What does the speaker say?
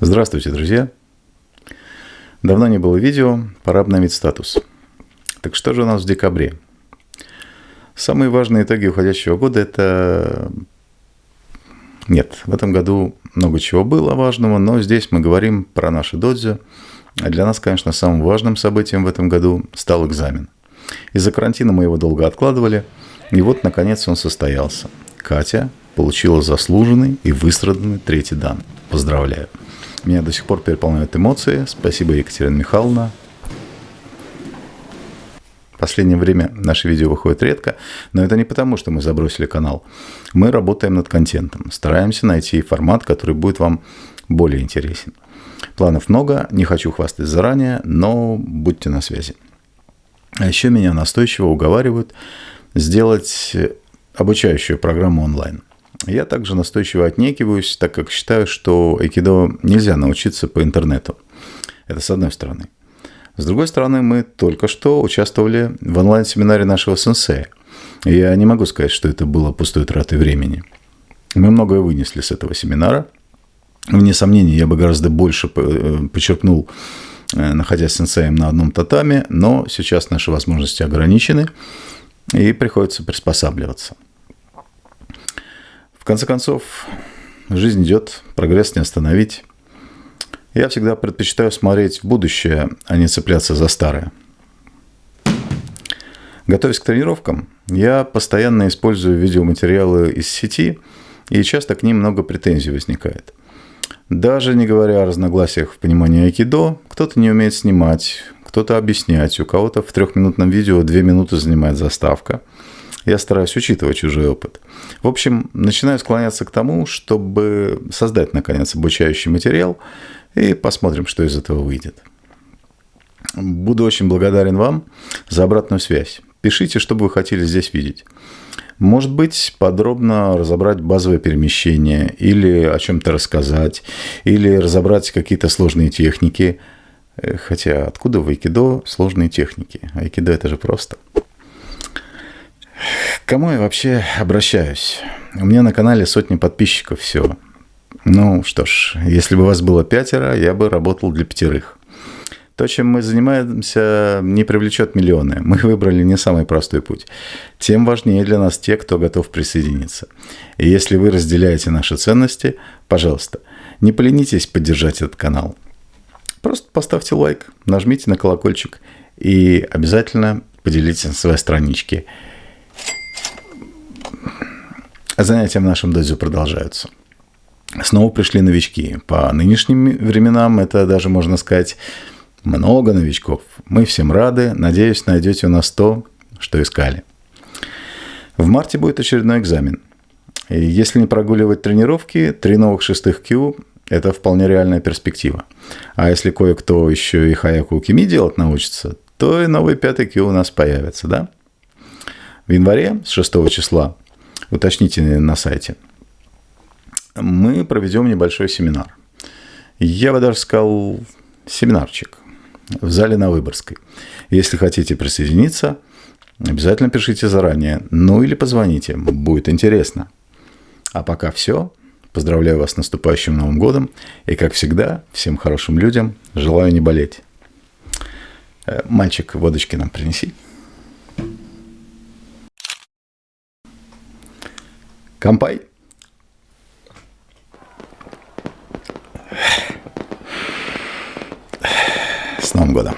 Здравствуйте, друзья! Давно не было видео, пора обновить статус. Так что же у нас в декабре? Самые важные итоги уходящего года – это... Нет, в этом году много чего было важного, но здесь мы говорим про наши додзи. А для нас, конечно, самым важным событием в этом году стал экзамен. Из-за карантина мы его долго откладывали, и вот, наконец, он состоялся. Катя получила заслуженный и выстраданный третий дан. Поздравляю! Меня до сих пор переполняют эмоции. Спасибо, Екатерина Михайловна. В последнее время наши видео выходят редко, но это не потому, что мы забросили канал. Мы работаем над контентом, стараемся найти формат, который будет вам более интересен. Планов много, не хочу хвастать заранее, но будьте на связи. А еще меня настойчиво уговаривают сделать обучающую программу онлайн – я также настойчиво отнекиваюсь, так как считаю, что айкидо нельзя научиться по интернету. Это с одной стороны. С другой стороны, мы только что участвовали в онлайн-семинаре нашего сенсея. Я не могу сказать, что это было пустой тратой времени. Мы многое вынесли с этого семинара. Вне сомнений, я бы гораздо больше э, почерпнул, э, находясь сенсеем на одном татаме, но сейчас наши возможности ограничены, и приходится приспосабливаться. Конце концов, жизнь идет, прогресс не остановить. Я всегда предпочитаю смотреть в будущее, а не цепляться за старое. Готовясь к тренировкам, я постоянно использую видеоматериалы из сети, и часто к ним много претензий возникает. Даже не говоря о разногласиях в понимании айкидо, кто-то не умеет снимать, кто-то объяснять, у кого-то в трехминутном видео две минуты занимает заставка – я стараюсь учитывать чужой опыт. В общем, начинаю склоняться к тому, чтобы создать, наконец, обучающий материал, и посмотрим, что из этого выйдет. Буду очень благодарен вам за обратную связь. Пишите, что бы вы хотели здесь видеть. Может быть, подробно разобрать базовое перемещение, или о чем-то рассказать, или разобрать какие-то сложные техники. Э, хотя откуда в айкидо сложные техники? Айкидо это же просто. Кому я вообще обращаюсь? У меня на канале сотни подписчиков всего. Ну что ж, если бы вас было пятеро, я бы работал для пятерых. То, чем мы занимаемся, не привлечет миллионы. Мы выбрали не самый простой путь. Тем важнее для нас те, кто готов присоединиться. И если вы разделяете наши ценности, пожалуйста, не поленитесь поддержать этот канал. Просто поставьте лайк, нажмите на колокольчик и обязательно поделитесь на своей страничке. Занятия в нашем дозе продолжаются. Снова пришли новички. По нынешним временам это даже, можно сказать, много новичков. Мы всем рады. Надеюсь, найдете у нас то, что искали. В марте будет очередной экзамен. И если не прогуливать тренировки, три новых шестых Q – это вполне реальная перспектива. А если кое-кто еще и Хаяку Кими делать научится, то и новый пятый Q у нас появится, да? В январе, с 6 числа, уточните на сайте, мы проведем небольшой семинар. Я бы даже сказал семинарчик в зале на Выборгской. Если хотите присоединиться, обязательно пишите заранее, ну или позвоните, будет интересно. А пока все. Поздравляю вас с наступающим Новым годом. И, как всегда, всем хорошим людям желаю не болеть. Э, мальчик, водочки нам принеси. Кампай. С Новым годом.